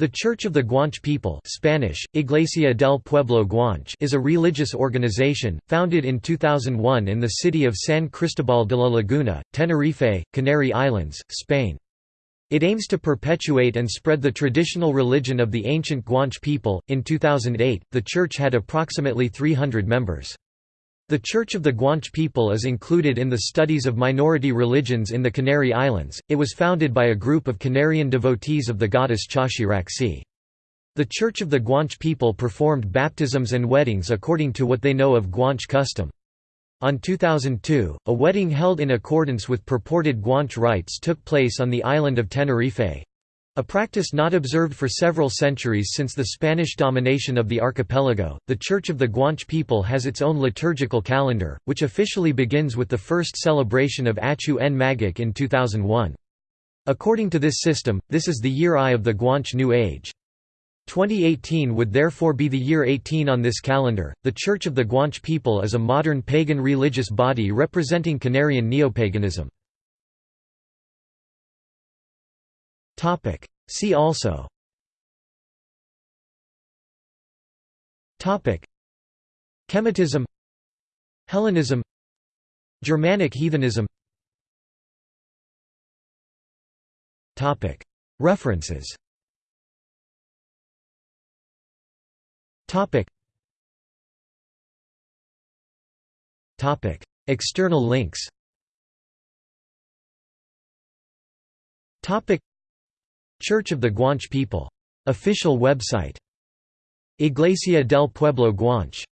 The Church of the Guanche People Spanish, Iglesia del Pueblo Guanche is a religious organization, founded in 2001 in the city of San Cristobal de la Laguna, Tenerife, Canary Islands, Spain. It aims to perpetuate and spread the traditional religion of the ancient Guanche people. In 2008, the church had approximately 300 members. The Church of the Guanche people is included in the studies of minority religions in the Canary Islands. It was founded by a group of Canarian devotees of the goddess Chaxiraxi. The Church of the Guanche people performed baptisms and weddings according to what they know of Guanche custom. On 2002, a wedding held in accordance with purported Guanche rites took place on the island of Tenerife, a practice not observed for several centuries since the Spanish domination of the archipelago, the Church of the Guanche people has its own liturgical calendar, which officially begins with the first celebration of Achu en Magik in 2001. According to this system, this is the year I of the Guanche New Age. 2018 would therefore be the year 18 on this calendar. The Church of the Guanche people is a modern pagan religious body representing Canarian neopaganism. See also Topic. Kemetism Hellenism Germanic heathenism Topic. References Topic. Topic. External links Church of the Guanche People. Official website. Iglesia del Pueblo Guanche